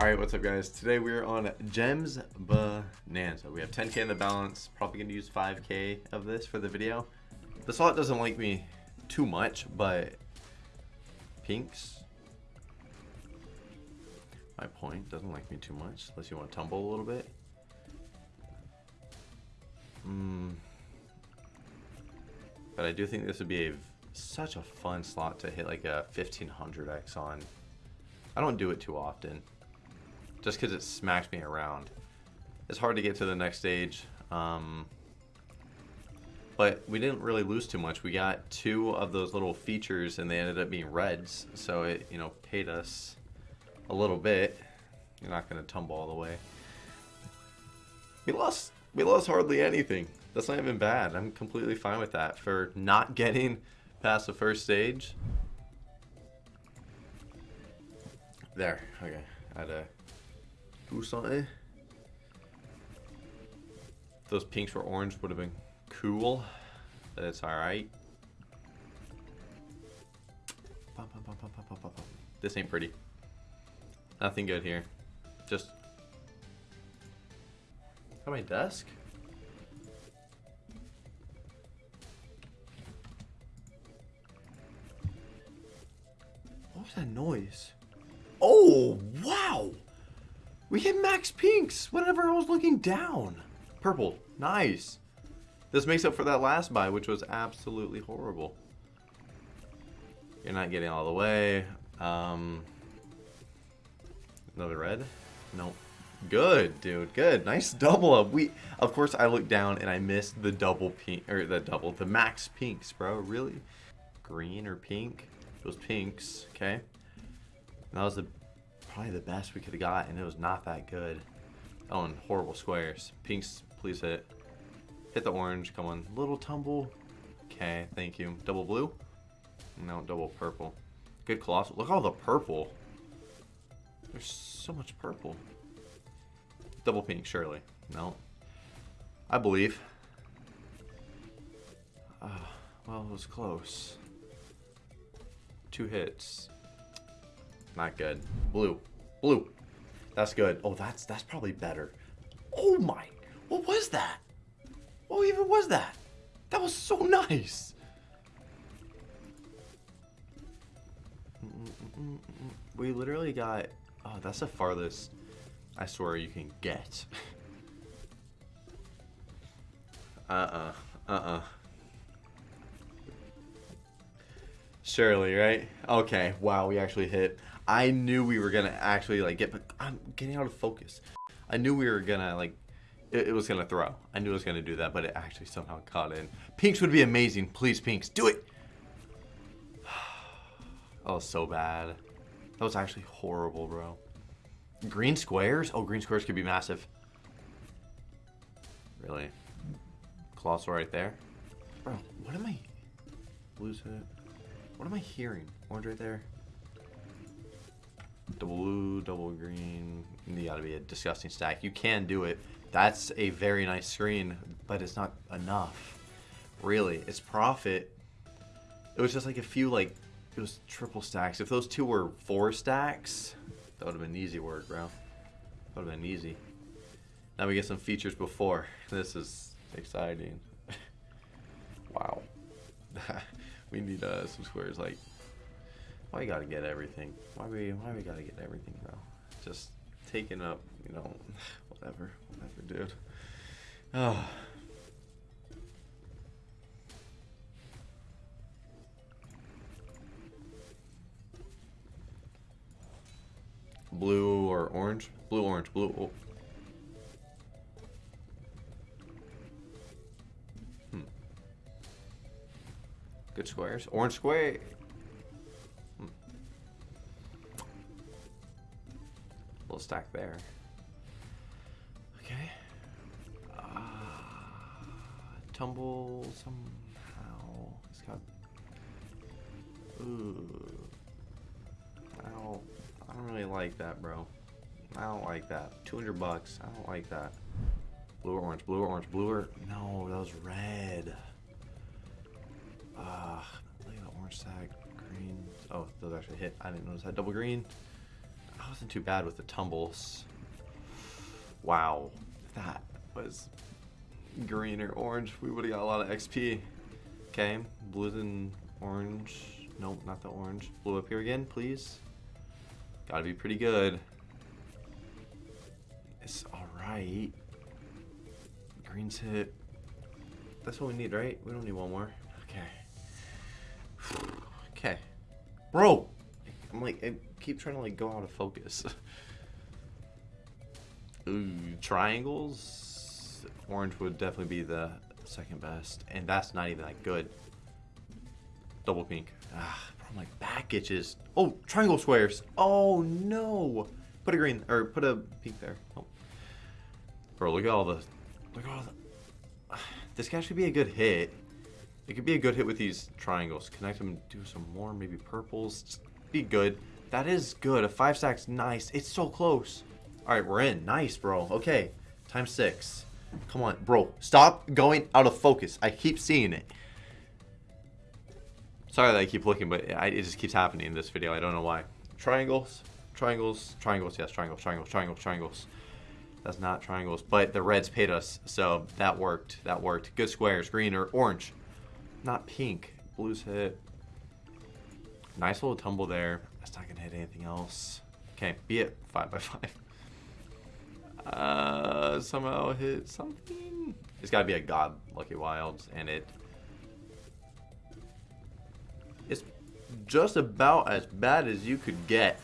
Alright, what's up guys? Today we're on Gems Bonanza. We have 10k in the balance. Probably to use 5k of this for the video. The slot doesn't like me too much, but pinks. My point doesn't like me too much, unless you want to tumble a little bit. Hmm. But I do think this would be a such a fun slot to hit like a 1500x on. I don't do it too often just because it smacks me around. It's hard to get to the next stage. Um, but we didn't really lose too much. We got two of those little features and they ended up being reds. So it, you know, paid us a little bit. You're not going to tumble all the way. We lost, we lost hardly anything. That's not even bad. I'm completely fine with that. For not getting past the first stage. There. Okay. I had to do something. those pinks were orange would have been cool, but it's alright. This ain't pretty. Nothing good here. Just... Got my desk? What was that noise? Oh! We hit max pinks whenever I was looking down. Purple. Nice. This makes up for that last buy, which was absolutely horrible. You're not getting all the way. Um, another red? Nope. Good, dude. Good. Nice double up. We, of course, I looked down and I missed the double pink, or the double, the max pinks, bro. Really? Green or pink? Those pinks. Okay. That was the probably the best we could have got, and it was not that good. Oh, and horrible squares. Pinks, please hit. Hit the orange. Come on. Little tumble. Okay, thank you. Double blue? No, double purple. Good colossal. Look all the purple. There's so much purple. Double pink, surely. No. I believe. Uh, well, it was close. Two hits. Not good. Blue. Blue. That's good. Oh, that's that's probably better. Oh my. What was that? What even was that? That was so nice. We literally got... Oh, that's the farthest I swear you can get. uh-uh. Uh-uh. Surely, right? Okay. Wow, we actually hit. I knew we were gonna actually like get, but I'm getting out of focus. I knew we were gonna like, it, it, was gonna throw. I knew it was gonna do that, but it actually somehow caught in. Pinks would be amazing. Please, Pinks, do it. was so bad. That was actually horrible, bro. Green squares? Oh, green squares could be massive. Really? Colossal right there. Bro, what am I? Lose it. What am I hearing? Orange right there. Double blue, double green. You gotta be a disgusting stack. You can do it. That's a very nice screen, but it's not enough. Really, it's profit. It was just like a few, like, it was triple stacks. If those two were four stacks, that would have been easy work, bro. That would have been easy. Now we get some features before. This is exciting. wow. we need uh, some squares like why you gotta get everything? Why we why we gotta get everything, bro? Just taking up, you know, whatever, whatever, dude. Oh. Blue or orange? Blue, orange, blue. Oh. Hmm. Good squares. Orange square. Stack there. Okay. Uh, tumble somehow. It's got. Ooh. I don't. I don't really like that, bro. I don't like that. 200 bucks. I don't like that. Blue or orange? Blue or orange? Blue or no? That was red. Ah, look at the orange stack. Green. Oh, those actually hit. I didn't notice that double green. Wasn't too bad with the tumbles. Wow. That was green or orange. We would have got a lot of XP. Okay, blue and orange. Nope, not the orange. Blue up here again, please. Gotta be pretty good. It's alright. Green's hit. That's what we need, right? We don't need one more. Okay. okay. Bro! I'm like, I keep trying to like go out of focus. Ooh, triangles. Orange would definitely be the second best. And that's not even that good. Double pink. Ah, bro, my back itches. Oh, triangle squares. Oh, no. Put a green, or put a pink there. Oh. Bro, look at all the, look at all the, this guy should be a good hit. It could be a good hit with these triangles. Connect them, do some more, maybe purples. Just be good. That is good. A five stack's nice. It's so close. All right, we're in. Nice, bro. Okay, times six. Come on, bro. Stop going out of focus. I keep seeing it. Sorry that I keep looking, but it just keeps happening in this video. I don't know why. Triangles, triangles, triangles. Yes, triangles, triangles, triangles, triangles. That's not triangles, but the reds paid us, so that worked. That worked. Good squares, green or orange. Not pink. Blues hit. Nice little tumble there. That's not gonna hit anything else. Okay, be it five by five. Uh, somehow hit something. It's gotta be a god lucky wilds, and it. It's just about as bad as you could get,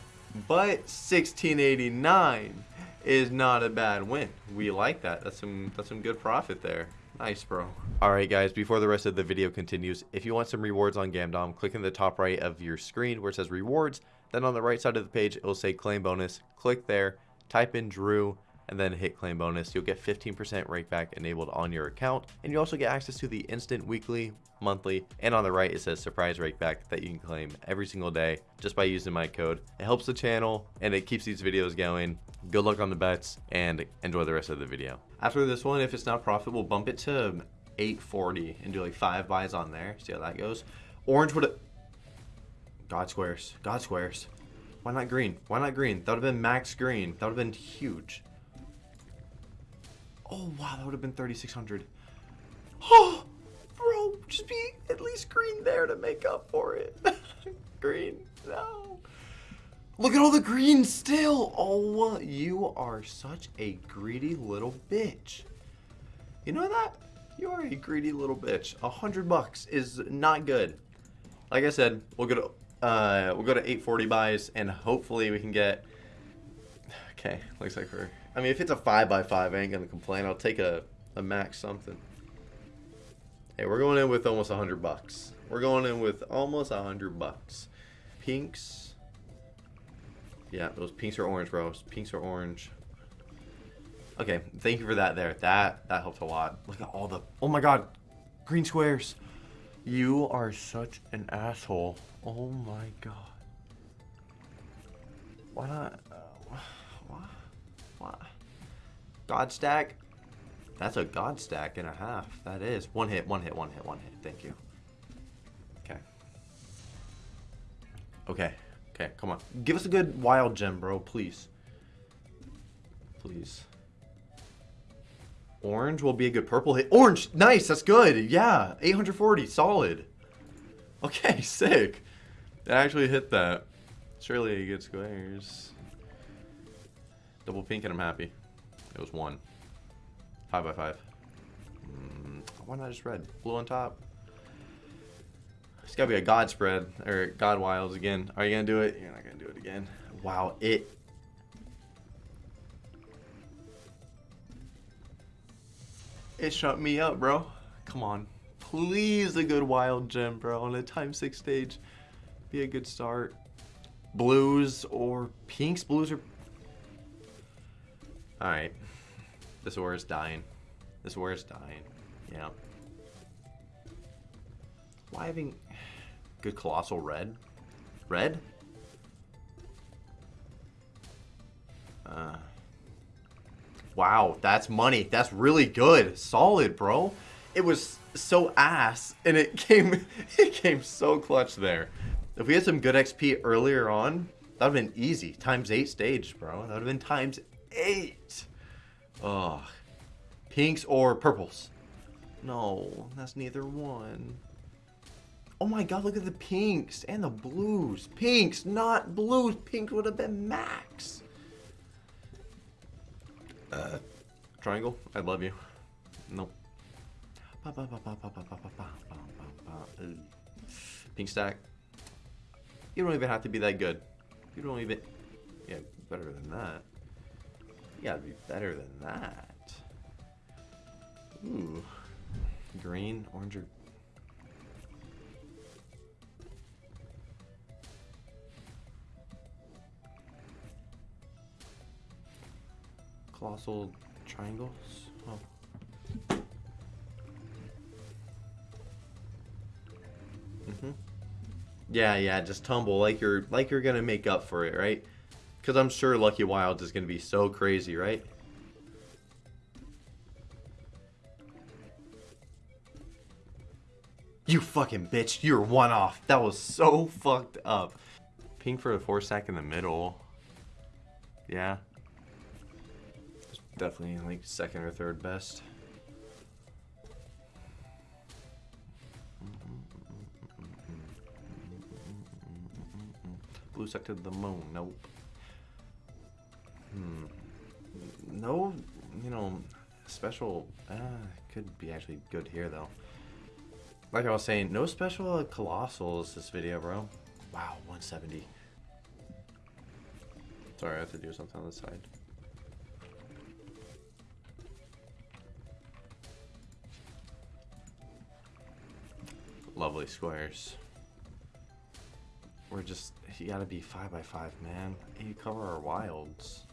but 1689 is not a bad win. We like that. That's some that's some good profit there. Nice, bro. Alright guys, before the rest of the video continues, if you want some rewards on Gamdom, click in the top right of your screen where it says rewards. Then on the right side of the page, it will say claim bonus. Click there, type in Drew, and then hit claim bonus. You'll get 15% rakeback enabled on your account. And you also get access to the instant weekly, monthly, and on the right it says surprise rakeback that you can claim every single day just by using my code. It helps the channel and it keeps these videos going. Good luck on the bets and enjoy the rest of the video. After this one, if it's not profitable, bump it to 840 and do like five buys on there. See how that goes. Orange would have... God squares. God squares. Why not green? Why not green? That would have been max green. That would have been huge. Oh, wow. That would have been 3,600. Oh, bro. Just be at least green there to make up for it. green. No. Look at all the green still. Oh, you are such a greedy little bitch. You know that? You are a greedy little bitch. A hundred bucks is not good. Like I said, we'll go to uh, we'll go to 840 buys, and hopefully we can get. Okay, looks like we're. I mean, if it's a five by five, I ain't gonna complain. I'll take a a max something. Hey, we're going in with almost a hundred bucks. We're going in with almost a hundred bucks. Pinks. Yeah, those pinks are orange, bro. Pinks are orange. Okay, thank you for that there. That that helped a lot. Look at all the... Oh my god. Green squares. You are such an asshole. Oh my god. Why not... Uh, why? Why? God stack? That's a god stack and a half. That is. One hit, one hit, one hit, one hit. Thank you. Okay. Okay. Okay, come on. Give us a good wild gem, bro, please. Please. Orange will be a good purple hit. Orange! Nice, that's good. Yeah, 840, solid. Okay, sick. It actually hit that. Surely a good squares. Double pink and I'm happy. It was one. Five by five. Mm, why not just red? Blue on top. It's gotta be a God spread or God wilds again. Are you gonna do it? You're not gonna do it again. Wow, it. It shut me up, bro. Come on. Please a good wild gem, bro. On a time six stage. Be a good start. Blues or pinks. Blues are. Alright. This war is dying. This war is dying. Yeah. Why having good colossal red? Red? Uh, wow, that's money. That's really good. Solid, bro. It was so ass, and it came it came so clutch there. If we had some good XP earlier on, That would have been easy. Times eight stage, bro. That would have been times eight. Ugh. Pinks or purples? No, that's neither one. Oh my god, look at the pinks and the blues. Pinks, not blues. Pink would have been max. Uh, triangle, I love you. Nope. Pink stack. You don't even have to be that good. You don't even... Yeah, better than that. You gotta be better than that. Ooh. Green, orange, or... Colossal triangles? Oh. Mm-hmm. Yeah, yeah, just tumble like you're like you're gonna make up for it, right? Because I'm sure Lucky Wilds is gonna be so crazy, right? You fucking bitch, you're one off. That was so fucked up. Pink for the four stack in the middle. Yeah. Definitely like second or third best. Blue sector to the moon. Nope. Hmm. No, you know, special. Uh, could be actually good here though. Like I was saying, no special colossals this video, bro. Wow, 170. Sorry, I have to do something on the side. Lovely squares. We're just, you gotta be 5 by 5 man. You cover our wilds.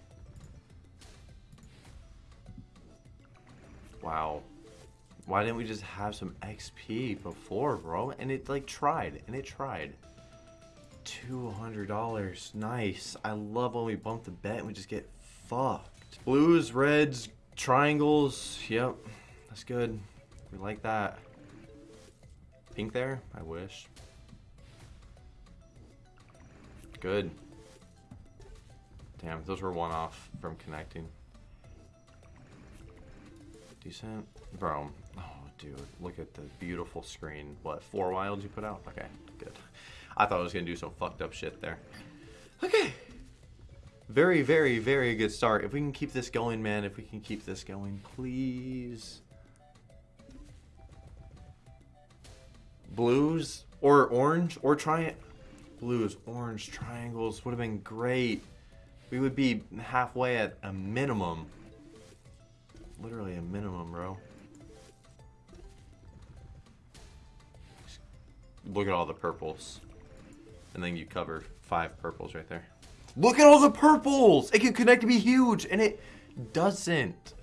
Wow. Why didn't we just have some XP before, bro? And it, like, tried. And it tried. $200. Nice. I love when we bump the bet and we just get fucked. Blues, reds, triangles. Yep. That's good. We like that. Pink there? I wish. Good. Damn, those were one off from connecting. Decent. Bro. Oh, dude. Look at the beautiful screen. What, four wilds you put out? Okay, good. I thought I was going to do some fucked up shit there. Okay. Very, very, very good start. If we can keep this going, man. If we can keep this going, please. Blues or orange or try blues, orange, triangles would have been great. We would be halfway at a minimum. Literally a minimum, bro. Look at all the purples. And then you cover five purples right there. Look at all the purples! It can connect to be huge, and it doesn't.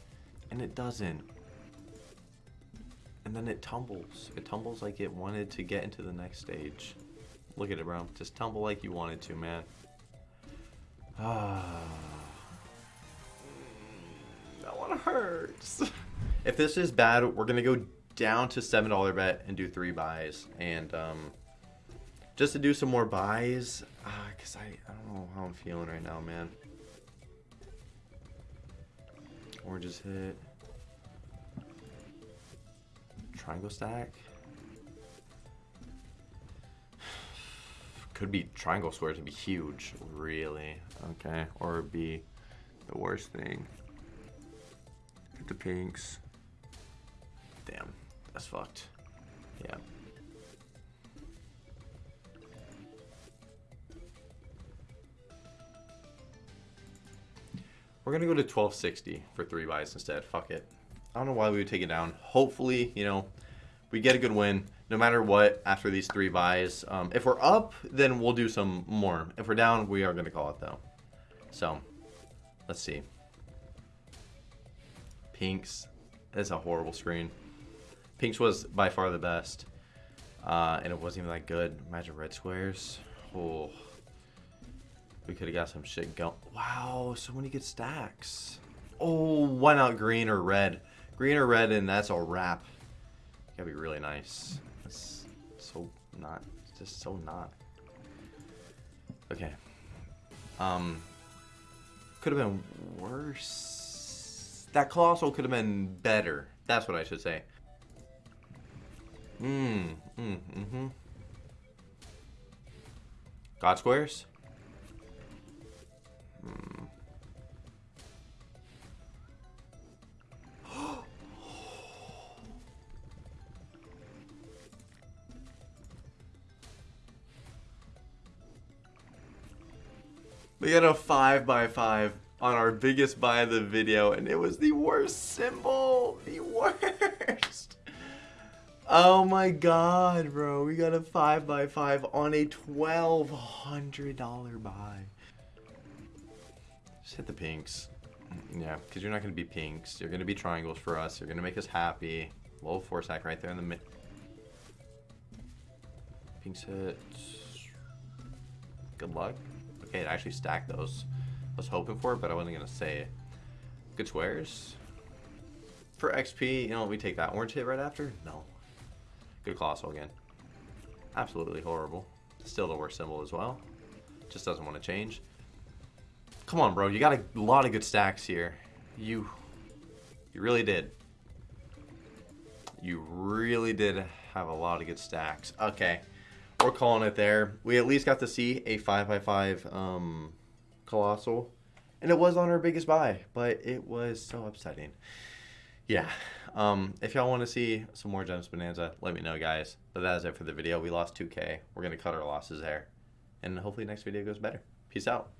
And it doesn't. And then it tumbles. It tumbles like it wanted to get into the next stage. Look at it, bro. Just tumble like you wanted to, man. Ah. that one hurts. if this is bad, we're going to go down to $7 bet and do three buys. And um, just to do some more buys, because uh, I, I don't know how I'm feeling right now, man. Oranges hit. Triangle stack. Could be triangle square to be huge, really. Okay, or be the worst thing. Get the pinks. Damn, that's fucked. Yeah. We're gonna go to 1260 for three buys instead. Fuck it. I don't know why we would take it down. Hopefully, you know, we get a good win no matter what after these three buys. Um, if we're up, then we'll do some more. If we're down, we are going to call it though. So, let's see. Pinks. That's a horrible screen. Pinks was by far the best. Uh, and it wasn't even that good. Imagine red squares. Oh. We could have got some shit going. Wow, so many good stacks. Oh, why not green or red? Green or red, and that's a wrap. Gotta be really nice. It's so not. It's just so not. Okay. Um, could have been worse. That Colossal could have been better. That's what I should say. Mmm, mm, mm-hmm. God squares? Hmm. We got a 5 by 5 on our biggest buy of the video, and it was the worst symbol. The worst. Oh my god, bro. We got a 5 by 5 on a $1,200 buy. Just hit the pinks. Mm, yeah, because you're not going to be pinks. You're going to be triangles for us. You're going to make us happy. Low four sack right there in the mid. Pinks hit. Good luck. Okay, it actually stacked those. I was hoping for it, but I wasn't going to say it. Good squares. For XP, you know, we take that orange hit right after? No. Good Colossal again. Absolutely horrible. Still the worst symbol as well. Just doesn't want to change. Come on, bro. You got a lot of good stacks here. You, you really did. You really did have a lot of good stacks. Okay we're calling it there. We at least got to see a 5x5 um, Colossal. And it was on our biggest buy, but it was so upsetting. Yeah. Um, if y'all want to see some more Gems Bonanza, let me know, guys. But that is it for the video. We lost 2K. We're going to cut our losses there. And hopefully next video goes better. Peace out.